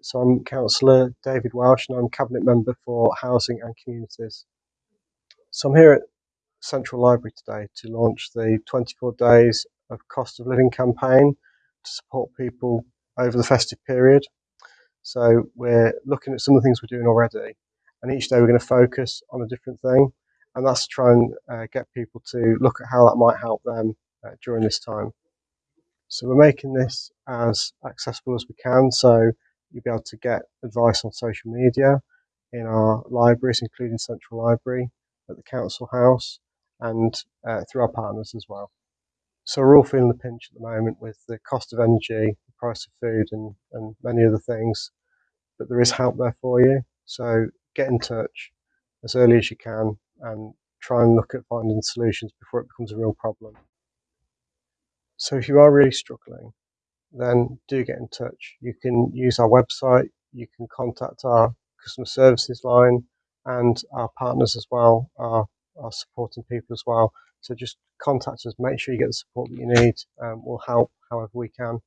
So I'm Councillor David Welsh and I'm Cabinet Member for Housing and Communities. So I'm here at Central Library today to launch the 24 Days of Cost of Living campaign to support people over the festive period. So we're looking at some of the things we're doing already and each day we're going to focus on a different thing and that's to try and uh, get people to look at how that might help them uh, during this time. So we're making this as accessible as we can. So You'll be able to get advice on social media in our libraries, including Central Library, at the Council House, and uh, through our partners as well. So we're all feeling the pinch at the moment with the cost of energy, the price of food, and, and many other things. But there is help there for you. So get in touch as early as you can and try and look at finding solutions before it becomes a real problem. So if you are really struggling, then do get in touch. You can use our website, you can contact our customer services line, and our partners as well are, are supporting people as well. So just contact us, make sure you get the support that you need. We'll help however we can.